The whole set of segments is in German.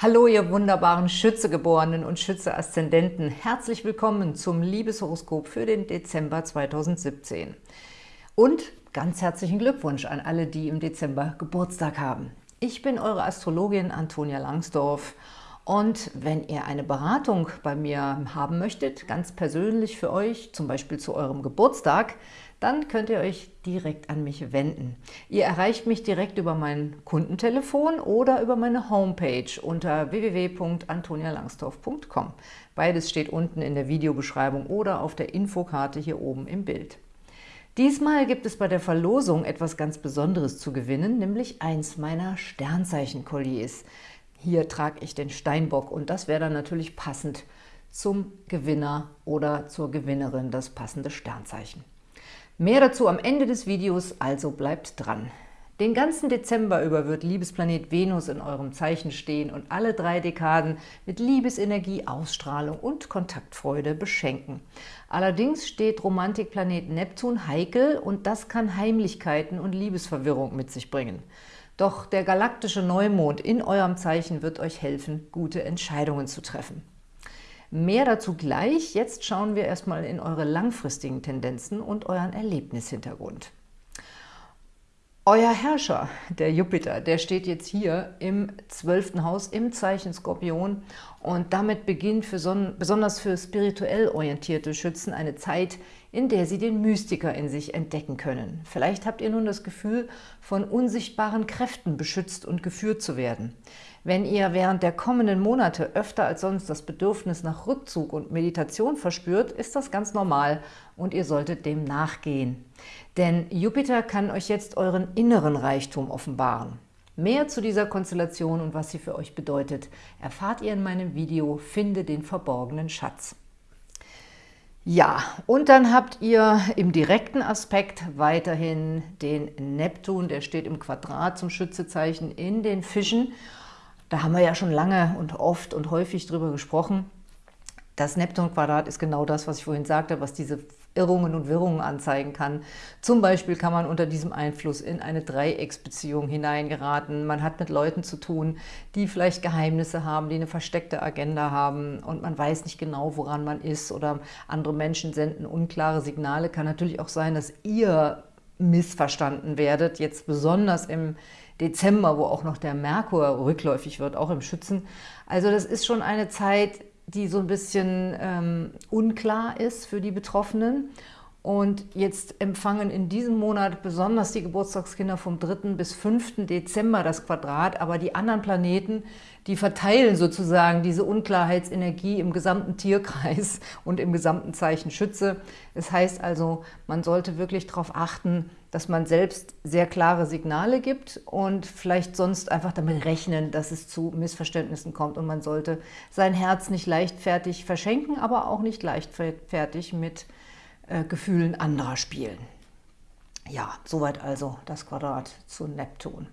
Hallo, ihr wunderbaren Schützegeborenen und Schütze-Aszendenten. Herzlich willkommen zum Liebeshoroskop für den Dezember 2017. Und ganz herzlichen Glückwunsch an alle, die im Dezember Geburtstag haben. Ich bin eure Astrologin Antonia Langsdorf und wenn ihr eine Beratung bei mir haben möchtet, ganz persönlich für euch, zum Beispiel zu eurem Geburtstag, dann könnt ihr euch direkt an mich wenden. Ihr erreicht mich direkt über mein Kundentelefon oder über meine Homepage unter www.antonialangsdorf.com. Beides steht unten in der Videobeschreibung oder auf der Infokarte hier oben im Bild. Diesmal gibt es bei der Verlosung etwas ganz Besonderes zu gewinnen, nämlich eins meiner Sternzeichen-Kolliers. Hier trage ich den Steinbock und das wäre dann natürlich passend zum Gewinner oder zur Gewinnerin das passende Sternzeichen. Mehr dazu am Ende des Videos, also bleibt dran. Den ganzen Dezember über wird Liebesplanet Venus in eurem Zeichen stehen und alle drei Dekaden mit Liebesenergie, Ausstrahlung und Kontaktfreude beschenken. Allerdings steht Romantikplanet Neptun heikel und das kann Heimlichkeiten und Liebesverwirrung mit sich bringen. Doch der galaktische Neumond in eurem Zeichen wird euch helfen, gute Entscheidungen zu treffen. Mehr dazu gleich. Jetzt schauen wir erstmal in eure langfristigen Tendenzen und euren Erlebnishintergrund. Euer Herrscher, der Jupiter, der steht jetzt hier im zwölften Haus im Zeichen Skorpion und damit beginnt für so, besonders für spirituell orientierte Schützen eine Zeit, in der sie den Mystiker in sich entdecken können. Vielleicht habt ihr nun das Gefühl, von unsichtbaren Kräften beschützt und geführt zu werden. Wenn ihr während der kommenden Monate öfter als sonst das Bedürfnis nach Rückzug und Meditation verspürt, ist das ganz normal und ihr solltet dem nachgehen. Denn Jupiter kann euch jetzt euren inneren Reichtum offenbaren. Mehr zu dieser Konstellation und was sie für euch bedeutet, erfahrt ihr in meinem Video Finde den verborgenen Schatz. Ja, und dann habt ihr im direkten Aspekt weiterhin den Neptun, der steht im Quadrat zum Schützezeichen in den Fischen da haben wir ja schon lange und oft und häufig drüber gesprochen. Das Neptun-Quadrat ist genau das, was ich vorhin sagte, was diese Irrungen und Wirrungen anzeigen kann. Zum Beispiel kann man unter diesem Einfluss in eine Dreiecksbeziehung hineingeraten. Man hat mit Leuten zu tun, die vielleicht Geheimnisse haben, die eine versteckte Agenda haben und man weiß nicht genau, woran man ist oder andere Menschen senden unklare Signale. Kann natürlich auch sein, dass ihr missverstanden werdet, jetzt besonders im Dezember, wo auch noch der Merkur rückläufig wird, auch im Schützen. Also das ist schon eine Zeit, die so ein bisschen ähm, unklar ist für die Betroffenen. Und jetzt empfangen in diesem Monat besonders die Geburtstagskinder vom 3. bis 5. Dezember das Quadrat, aber die anderen Planeten, die verteilen sozusagen diese Unklarheitsenergie im gesamten Tierkreis und im gesamten Zeichen Schütze. Das heißt also, man sollte wirklich darauf achten, dass man selbst sehr klare Signale gibt und vielleicht sonst einfach damit rechnen, dass es zu Missverständnissen kommt. Und man sollte sein Herz nicht leichtfertig verschenken, aber auch nicht leichtfertig mit äh, Gefühlen anderer spielen. Ja, soweit also das Quadrat zu Neptun.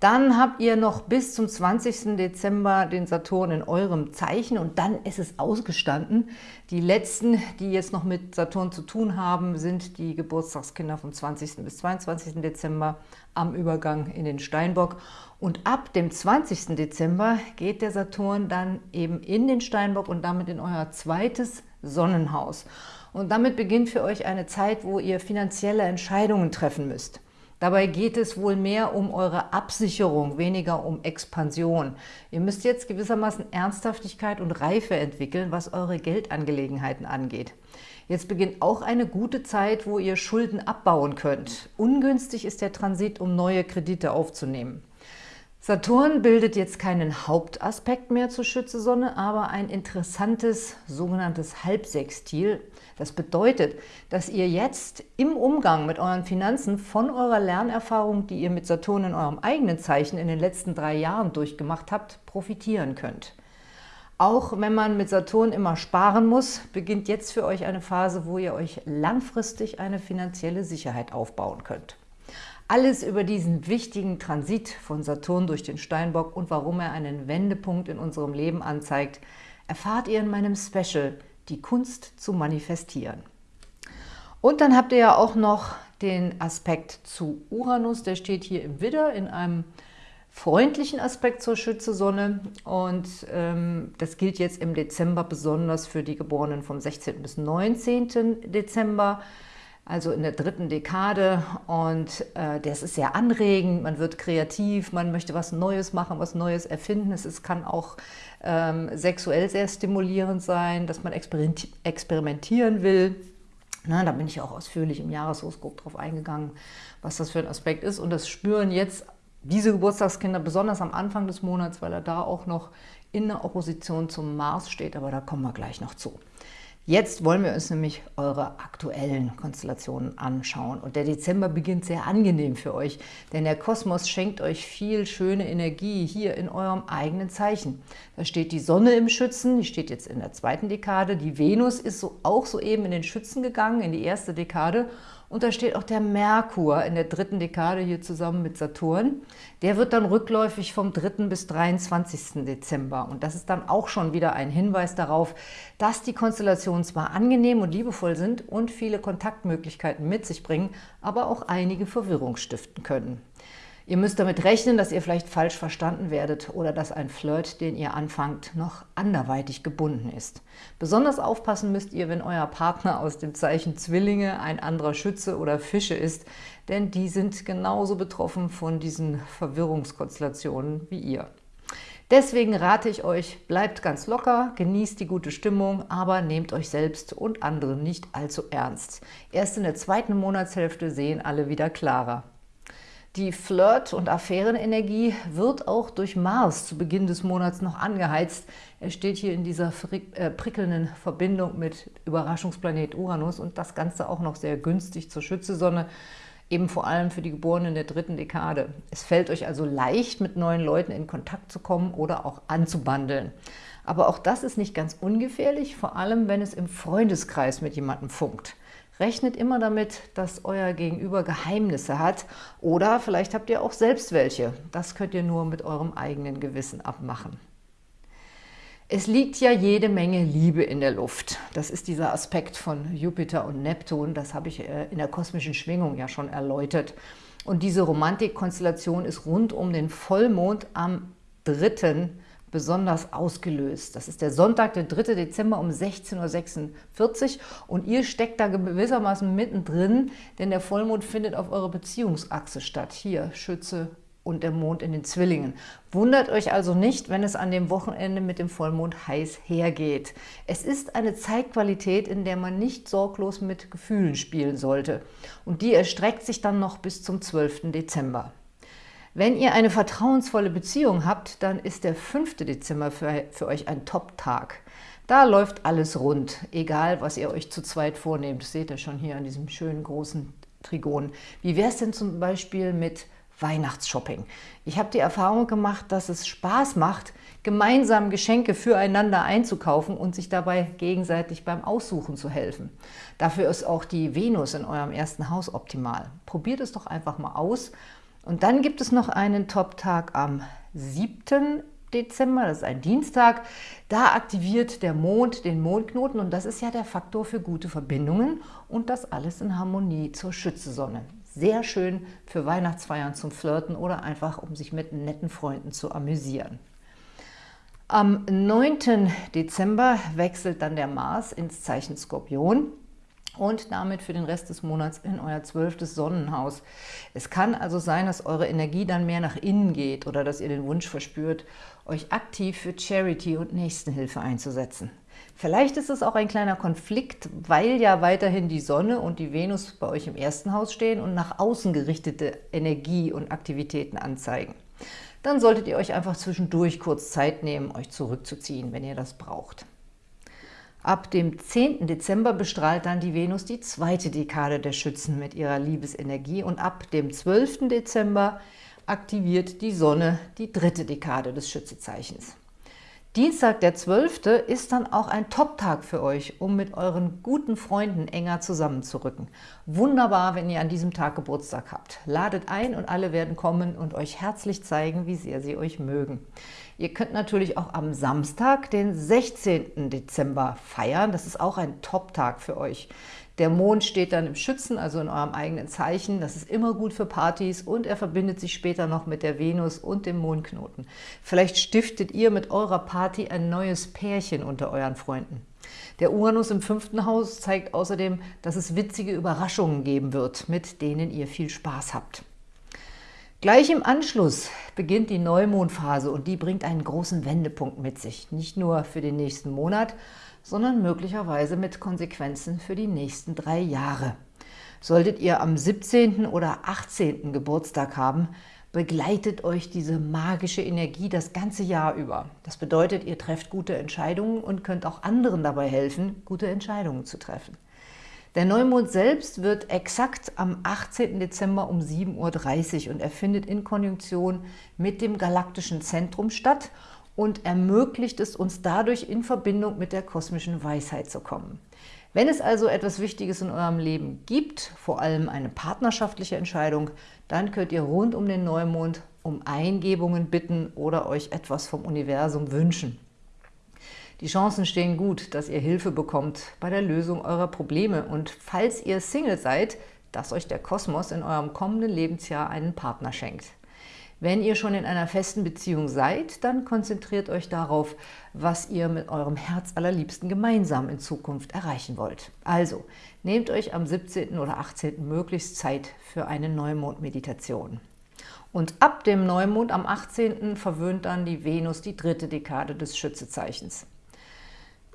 Dann habt ihr noch bis zum 20. Dezember den Saturn in eurem Zeichen und dann ist es ausgestanden. Die letzten, die jetzt noch mit Saturn zu tun haben, sind die Geburtstagskinder vom 20. bis 22. Dezember am Übergang in den Steinbock. Und ab dem 20. Dezember geht der Saturn dann eben in den Steinbock und damit in euer zweites Sonnenhaus. Und damit beginnt für euch eine Zeit, wo ihr finanzielle Entscheidungen treffen müsst. Dabei geht es wohl mehr um eure Absicherung, weniger um Expansion. Ihr müsst jetzt gewissermaßen Ernsthaftigkeit und Reife entwickeln, was eure Geldangelegenheiten angeht. Jetzt beginnt auch eine gute Zeit, wo ihr Schulden abbauen könnt. Ungünstig ist der Transit, um neue Kredite aufzunehmen. Saturn bildet jetzt keinen Hauptaspekt mehr zur Schütze-Sonne, aber ein interessantes sogenanntes Halbsextil. Das bedeutet, dass ihr jetzt im Umgang mit euren Finanzen von eurer Lernerfahrung, die ihr mit Saturn in eurem eigenen Zeichen in den letzten drei Jahren durchgemacht habt, profitieren könnt. Auch wenn man mit Saturn immer sparen muss, beginnt jetzt für euch eine Phase, wo ihr euch langfristig eine finanzielle Sicherheit aufbauen könnt. Alles über diesen wichtigen Transit von Saturn durch den Steinbock und warum er einen Wendepunkt in unserem Leben anzeigt, erfahrt ihr in meinem Special Die Kunst zu manifestieren. Und dann habt ihr ja auch noch den Aspekt zu Uranus, der steht hier im Widder in einem freundlichen Aspekt zur Schütze-Sonne und ähm, das gilt jetzt im Dezember besonders für die Geborenen vom 16. bis 19. Dezember, also in der dritten Dekade und äh, das ist sehr anregend, man wird kreativ, man möchte was Neues machen, was Neues erfinden. Es, es kann auch ähm, sexuell sehr stimulierend sein, dass man experimentieren will. Na, da bin ich auch ausführlich im Jahreshoroskop drauf eingegangen, was das für ein Aspekt ist. Und das spüren jetzt diese Geburtstagskinder besonders am Anfang des Monats, weil er da auch noch in der Opposition zum Mars steht, aber da kommen wir gleich noch zu. Jetzt wollen wir uns nämlich eure aktuellen Konstellationen anschauen. Und der Dezember beginnt sehr angenehm für euch, denn der Kosmos schenkt euch viel schöne Energie hier in eurem eigenen Zeichen. Da steht die Sonne im Schützen, die steht jetzt in der zweiten Dekade. Die Venus ist so, auch soeben in den Schützen gegangen, in die erste Dekade. Und da steht auch der Merkur in der dritten Dekade hier zusammen mit Saturn. Der wird dann rückläufig vom 3. bis 23. Dezember. Und das ist dann auch schon wieder ein Hinweis darauf, dass die Konstellationen zwar angenehm und liebevoll sind und viele Kontaktmöglichkeiten mit sich bringen, aber auch einige Verwirrung stiften können. Ihr müsst damit rechnen, dass ihr vielleicht falsch verstanden werdet oder dass ein Flirt, den ihr anfangt, noch anderweitig gebunden ist. Besonders aufpassen müsst ihr, wenn euer Partner aus dem Zeichen Zwillinge ein anderer Schütze oder Fische ist, denn die sind genauso betroffen von diesen Verwirrungskonstellationen wie ihr. Deswegen rate ich euch, bleibt ganz locker, genießt die gute Stimmung, aber nehmt euch selbst und andere nicht allzu ernst. Erst in der zweiten Monatshälfte sehen alle wieder klarer. Die Flirt- und Affärenenergie wird auch durch Mars zu Beginn des Monats noch angeheizt. Er steht hier in dieser äh, prickelnden Verbindung mit Überraschungsplanet Uranus und das Ganze auch noch sehr günstig zur Schützesonne, eben vor allem für die Geborenen der dritten Dekade. Es fällt euch also leicht, mit neuen Leuten in Kontakt zu kommen oder auch anzubandeln. Aber auch das ist nicht ganz ungefährlich, vor allem wenn es im Freundeskreis mit jemandem funkt. Rechnet immer damit, dass euer Gegenüber Geheimnisse hat oder vielleicht habt ihr auch selbst welche. Das könnt ihr nur mit eurem eigenen Gewissen abmachen. Es liegt ja jede Menge Liebe in der Luft. Das ist dieser Aspekt von Jupiter und Neptun. Das habe ich äh, in der kosmischen Schwingung ja schon erläutert. Und diese Romantikkonstellation ist rund um den Vollmond am 3 besonders ausgelöst. Das ist der Sonntag, der 3. Dezember um 16.46 Uhr und ihr steckt da gewissermaßen mittendrin, denn der Vollmond findet auf eurer Beziehungsachse statt. Hier Schütze und der Mond in den Zwillingen. Wundert euch also nicht, wenn es an dem Wochenende mit dem Vollmond heiß hergeht. Es ist eine Zeitqualität, in der man nicht sorglos mit Gefühlen spielen sollte. Und die erstreckt sich dann noch bis zum 12. Dezember. Wenn ihr eine vertrauensvolle Beziehung habt, dann ist der 5. Dezember für, für euch ein Top-Tag. Da läuft alles rund, egal was ihr euch zu zweit vornehmt. Das seht ihr schon hier an diesem schönen großen Trigon. Wie wäre es denn zum Beispiel mit Weihnachtsshopping? Ich habe die Erfahrung gemacht, dass es Spaß macht, gemeinsam Geschenke füreinander einzukaufen und sich dabei gegenseitig beim Aussuchen zu helfen. Dafür ist auch die Venus in eurem ersten Haus optimal. Probiert es doch einfach mal aus und dann gibt es noch einen Top-Tag am 7. Dezember, das ist ein Dienstag. Da aktiviert der Mond den Mondknoten und das ist ja der Faktor für gute Verbindungen und das alles in Harmonie zur Schützesonne. Sehr schön für Weihnachtsfeiern zum Flirten oder einfach, um sich mit netten Freunden zu amüsieren. Am 9. Dezember wechselt dann der Mars ins Zeichen Skorpion und damit für den Rest des Monats in euer zwölftes Sonnenhaus. Es kann also sein, dass eure Energie dann mehr nach innen geht oder dass ihr den Wunsch verspürt, euch aktiv für Charity und Nächstenhilfe einzusetzen. Vielleicht ist es auch ein kleiner Konflikt, weil ja weiterhin die Sonne und die Venus bei euch im ersten Haus stehen und nach außen gerichtete Energie und Aktivitäten anzeigen. Dann solltet ihr euch einfach zwischendurch kurz Zeit nehmen, euch zurückzuziehen, wenn ihr das braucht. Ab dem 10. Dezember bestrahlt dann die Venus die zweite Dekade der Schützen mit ihrer Liebesenergie und ab dem 12. Dezember aktiviert die Sonne die dritte Dekade des Schützezeichens. Dienstag, der 12. ist dann auch ein Top-Tag für euch, um mit euren guten Freunden enger zusammenzurücken. Wunderbar, wenn ihr an diesem Tag Geburtstag habt. Ladet ein und alle werden kommen und euch herzlich zeigen, wie sehr sie euch mögen. Ihr könnt natürlich auch am Samstag, den 16. Dezember feiern. Das ist auch ein Top-Tag für euch. Der Mond steht dann im Schützen, also in eurem eigenen Zeichen. Das ist immer gut für Partys und er verbindet sich später noch mit der Venus und dem Mondknoten. Vielleicht stiftet ihr mit eurer Party ein neues Pärchen unter euren Freunden. Der Uranus im fünften Haus zeigt außerdem, dass es witzige Überraschungen geben wird, mit denen ihr viel Spaß habt. Gleich im Anschluss beginnt die Neumondphase und die bringt einen großen Wendepunkt mit sich. Nicht nur für den nächsten Monat, sondern möglicherweise mit Konsequenzen für die nächsten drei Jahre. Solltet ihr am 17. oder 18. Geburtstag haben, begleitet euch diese magische Energie das ganze Jahr über. Das bedeutet, ihr trefft gute Entscheidungen und könnt auch anderen dabei helfen, gute Entscheidungen zu treffen. Der Neumond selbst wird exakt am 18. Dezember um 7.30 Uhr und er findet in Konjunktion mit dem galaktischen Zentrum statt und ermöglicht es uns dadurch in Verbindung mit der kosmischen Weisheit zu kommen. Wenn es also etwas Wichtiges in eurem Leben gibt, vor allem eine partnerschaftliche Entscheidung, dann könnt ihr rund um den Neumond um Eingebungen bitten oder euch etwas vom Universum wünschen. Die Chancen stehen gut, dass ihr Hilfe bekommt bei der Lösung eurer Probleme und falls ihr Single seid, dass euch der Kosmos in eurem kommenden Lebensjahr einen Partner schenkt. Wenn ihr schon in einer festen Beziehung seid, dann konzentriert euch darauf, was ihr mit eurem Herz allerliebsten gemeinsam in Zukunft erreichen wollt. Also, nehmt euch am 17. oder 18. möglichst Zeit für eine Neumond-Meditation. Und ab dem Neumond am 18. verwöhnt dann die Venus die dritte Dekade des Schützezeichens.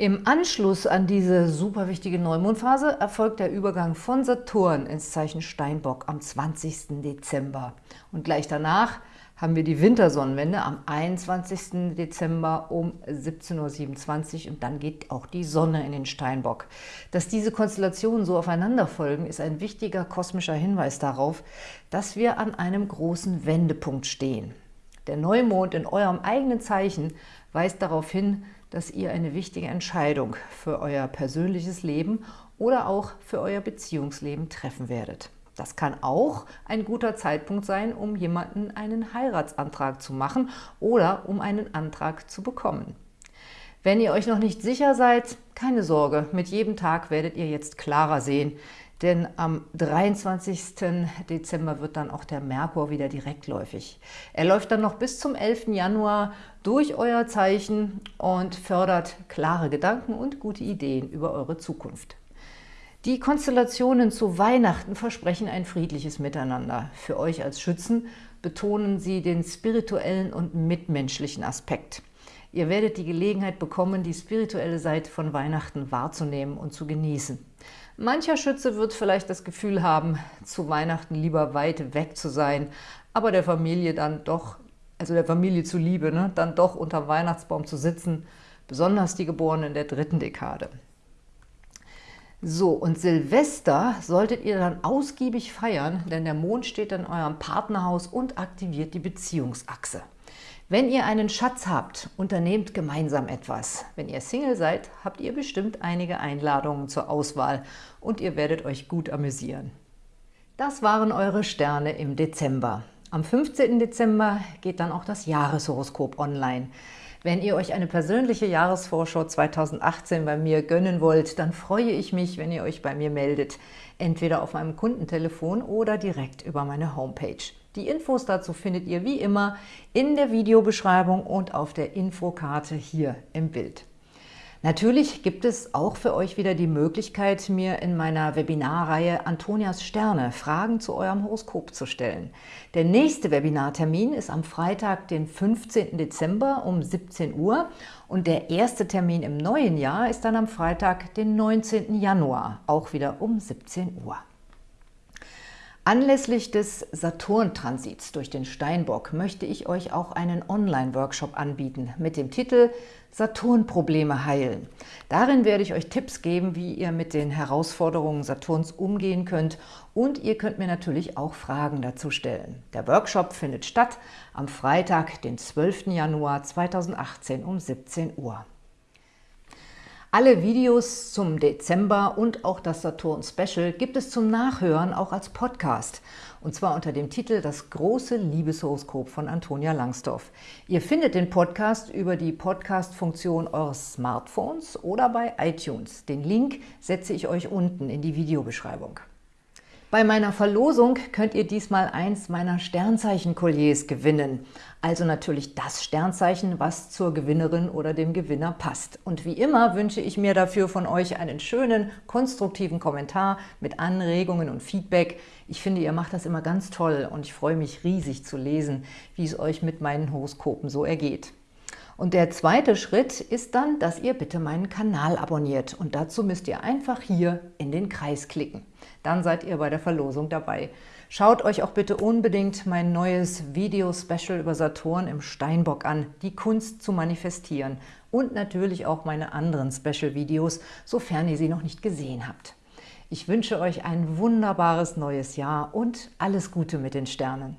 Im Anschluss an diese super wichtige Neumondphase erfolgt der Übergang von Saturn ins Zeichen Steinbock am 20. Dezember. Und gleich danach haben wir die Wintersonnenwende am 21. Dezember um 17.27 Uhr und dann geht auch die Sonne in den Steinbock. Dass diese Konstellationen so aufeinander folgen, ist ein wichtiger kosmischer Hinweis darauf, dass wir an einem großen Wendepunkt stehen. Der Neumond in eurem eigenen Zeichen weist darauf hin, dass ihr eine wichtige Entscheidung für euer persönliches Leben oder auch für euer Beziehungsleben treffen werdet. Das kann auch ein guter Zeitpunkt sein, um jemanden einen Heiratsantrag zu machen oder um einen Antrag zu bekommen. Wenn ihr euch noch nicht sicher seid, keine Sorge, mit jedem Tag werdet ihr jetzt klarer sehen, denn am 23. Dezember wird dann auch der Merkur wieder direktläufig. Er läuft dann noch bis zum 11. Januar durch euer Zeichen und fördert klare Gedanken und gute Ideen über eure Zukunft. Die Konstellationen zu Weihnachten versprechen ein friedliches Miteinander. Für euch als Schützen betonen sie den spirituellen und mitmenschlichen Aspekt. Ihr werdet die Gelegenheit bekommen, die spirituelle Seite von Weihnachten wahrzunehmen und zu genießen. Mancher Schütze wird vielleicht das Gefühl haben, zu Weihnachten lieber weit weg zu sein, aber der Familie dann doch, also der Familie zuliebe, ne, dann doch unter Weihnachtsbaum zu sitzen, besonders die Geborenen der dritten Dekade. So, und Silvester solltet ihr dann ausgiebig feiern, denn der Mond steht in eurem Partnerhaus und aktiviert die Beziehungsachse. Wenn ihr einen Schatz habt, unternehmt gemeinsam etwas. Wenn ihr Single seid, habt ihr bestimmt einige Einladungen zur Auswahl und ihr werdet euch gut amüsieren. Das waren eure Sterne im Dezember. Am 15. Dezember geht dann auch das Jahreshoroskop online. Wenn ihr euch eine persönliche Jahresvorschau 2018 bei mir gönnen wollt, dann freue ich mich, wenn ihr euch bei mir meldet, entweder auf meinem Kundentelefon oder direkt über meine Homepage. Die Infos dazu findet ihr wie immer in der Videobeschreibung und auf der Infokarte hier im Bild. Natürlich gibt es auch für euch wieder die Möglichkeit, mir in meiner Webinarreihe Antonias Sterne Fragen zu eurem Horoskop zu stellen. Der nächste Webinartermin ist am Freitag, den 15. Dezember um 17 Uhr und der erste Termin im neuen Jahr ist dann am Freitag, den 19. Januar, auch wieder um 17 Uhr. Anlässlich des Saturn-Transits durch den Steinbock möchte ich euch auch einen Online-Workshop anbieten mit dem Titel Saturn-Probleme heilen. Darin werde ich euch Tipps geben, wie ihr mit den Herausforderungen Saturns umgehen könnt und ihr könnt mir natürlich auch Fragen dazu stellen. Der Workshop findet statt am Freitag, den 12. Januar 2018 um 17 Uhr. Alle Videos zum Dezember und auch das Saturn-Special gibt es zum Nachhören auch als Podcast. Und zwar unter dem Titel Das große Liebeshoroskop von Antonia Langsdorf. Ihr findet den Podcast über die Podcast-Funktion eures Smartphones oder bei iTunes. Den Link setze ich euch unten in die Videobeschreibung. Bei meiner Verlosung könnt ihr diesmal eins meiner Sternzeichen-Kolliers gewinnen. Also natürlich das Sternzeichen, was zur Gewinnerin oder dem Gewinner passt. Und wie immer wünsche ich mir dafür von euch einen schönen, konstruktiven Kommentar mit Anregungen und Feedback. Ich finde, ihr macht das immer ganz toll und ich freue mich riesig zu lesen, wie es euch mit meinen Horoskopen so ergeht. Und der zweite Schritt ist dann, dass ihr bitte meinen Kanal abonniert. Und dazu müsst ihr einfach hier in den Kreis klicken. Dann seid ihr bei der Verlosung dabei. Schaut euch auch bitte unbedingt mein neues Video-Special über Saturn im Steinbock an, die Kunst zu manifestieren. Und natürlich auch meine anderen Special-Videos, sofern ihr sie noch nicht gesehen habt. Ich wünsche euch ein wunderbares neues Jahr und alles Gute mit den Sternen.